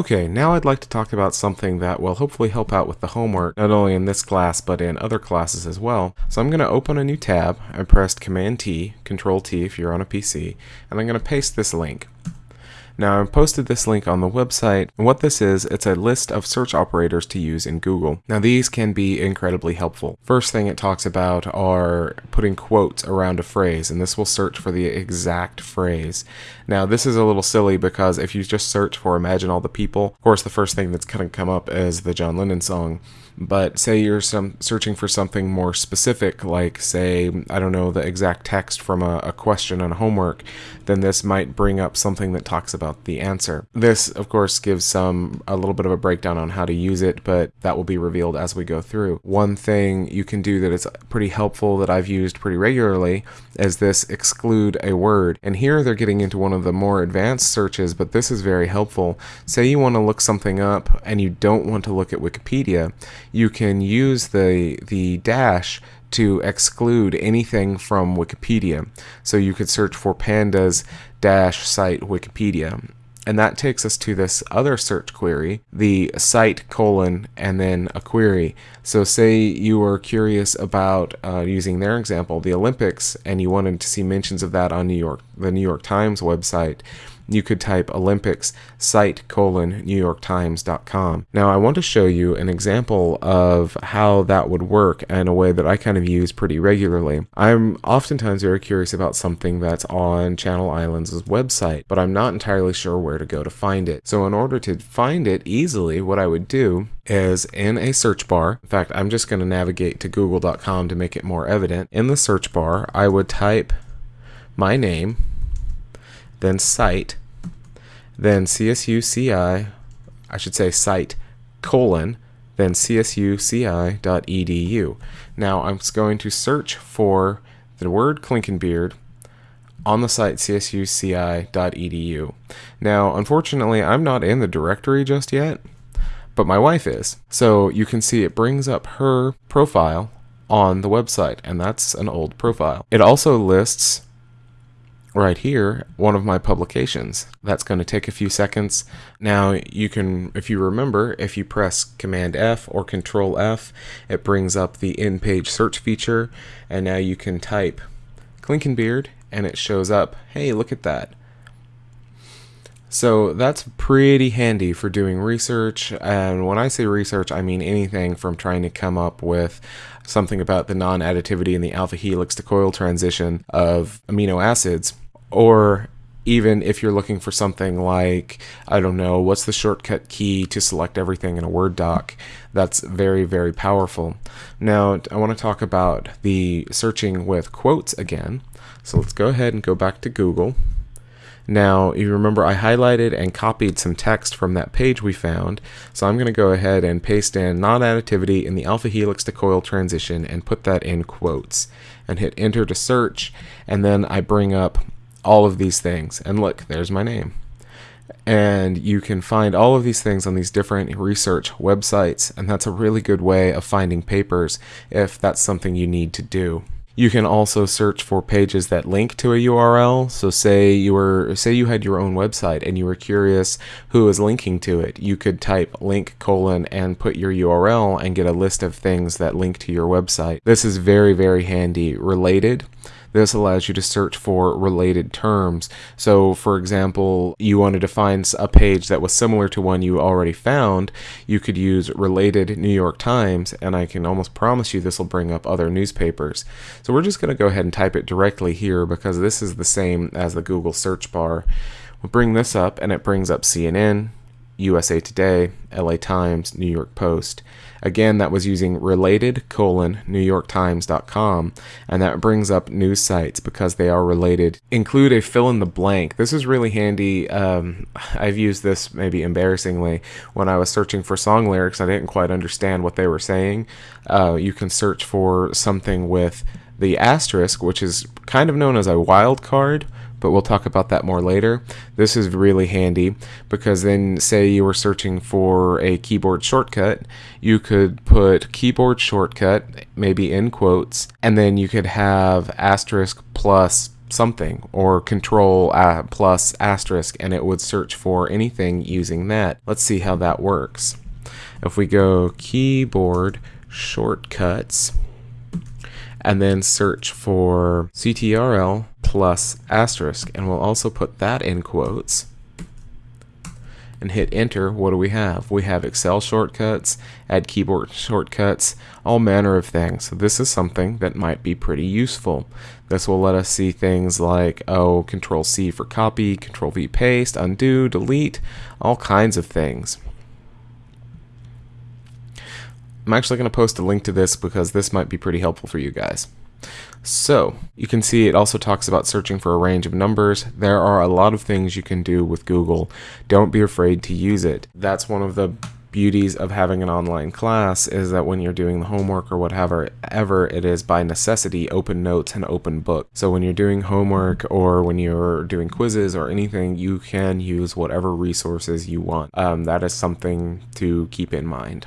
Okay, now I'd like to talk about something that will hopefully help out with the homework, not only in this class, but in other classes as well. So I'm going to open a new tab. I pressed Command T, Control T if you're on a PC, and I'm going to paste this link. Now I've posted this link on the website, and what this is, it's a list of search operators to use in Google. Now these can be incredibly helpful. First thing it talks about are putting quotes around a phrase, and this will search for the exact phrase. Now this is a little silly because if you just search for Imagine All the People, of course the first thing that's going to come up is the John Lennon song, but say you're some searching for something more specific like say i don't know the exact text from a, a, question on homework then this might bring up something that talks about the answer. This of course gives some a little bit of a breakdown on how to use it but that will be revealed as we go through. One thing you can do that is pretty helpful that i've used pretty regularly is this exclude a word. And here they're getting into one of the more advanced searches but this is very helpful. Say you want to look something up and you don't want to look at wikipedia you can use the the dash to exclude anything from Wikipedia. So you could search for pandas dash site Wikipedia. And that takes us to this other search query, the site colon and then a query. So say you were curious about uh, using their example, the Olympics, and you wanted to see mentions of that on New York, the New York Times website you could type Olympics site colon newyorktimes.com. Now I want to show you an example of how that would work in a way that I kind of use pretty regularly. I'm oftentimes very curious about something that's on Channel Islands' website, but I'm not entirely sure where to go to find it. So in order to find it easily, what I would do is in a search bar. In fact, I'm just going to navigate to google.com to make it more evident. In the search bar, I would type my name then site, then CSUCI, I should say site colon, then csuci.edu. Now I'm going to search for the word Klinkenbeard on the site csuci.edu. Now, unfortunately, I'm not in the directory just yet, but my wife is. So you can see it brings up her profile on the website, and that's an old profile. It also lists right here one of my publications. That's going to take a few seconds. Now you can, if you remember, if you press Command F or Control F, it brings up the in-page search feature, and now you can type Klinkenbeard, and it shows up, hey, look at that. So that's pretty handy for doing research. And when I say research, I mean anything from trying to come up with something about the non additivity in the alpha helix to coil transition of amino acids or even if you're looking for something like, I don't know, what's the shortcut key to select everything in a Word doc, that's very, very powerful. Now, I want to talk about the searching with quotes again. So let's go ahead and go back to Google. Now, you remember I highlighted and copied some text from that page we found, so I'm going to go ahead and paste in non-additivity in the alpha helix to coil transition and put that in quotes and hit enter to search, and then I bring up all of these things. And look, there's my name. And you can find all of these things on these different research websites, and that's a really good way of finding papers if that's something you need to do. You can also search for pages that link to a URL. So say you were say you had your own website and you were curious who is linking to it. You could type link colon and put your URL and get a list of things that link to your website. This is very very handy. Related this allows you to search for related terms. So, for example, you wanted to find a page that was similar to one you already found, you could use related New York Times, and I can almost promise you this will bring up other newspapers. So, we're just going to go ahead and type it directly here because this is the same as the Google search bar. We'll bring this up, and it brings up CNN, USA Today, LA Times, New York Post. Again, that was using related colon newyorktimes.com, and that brings up news sites because they are related. Include a fill in the blank. This is really handy. Um, I've used this maybe embarrassingly when I was searching for song lyrics. I didn't quite understand what they were saying. Uh, you can search for something with the asterisk, which is kind of known as a wildcard but we'll talk about that more later. This is really handy because then say you were searching for a keyboard shortcut, you could put keyboard shortcut maybe in quotes and then you could have asterisk plus something or control uh, plus asterisk and it would search for anything using that. Let's see how that works. If we go keyboard shortcuts and then search for CTRL plus asterisk and we'll also put that in quotes and hit enter, what do we have? We have Excel shortcuts, add keyboard shortcuts, all manner of things. So this is something that might be pretty useful. This will let us see things like, oh, Control C for copy, Control V paste, undo, delete, all kinds of things. I'm actually going to post a link to this because this might be pretty helpful for you guys. So you can see it also talks about searching for a range of numbers. There are a lot of things you can do with Google. Don't be afraid to use it. That's one of the beauties of having an online class is that when you're doing the homework or whatever ever it is by necessity open notes and open book so when you're doing homework or when you're doing quizzes or anything you can use whatever resources you want um, that is something to keep in mind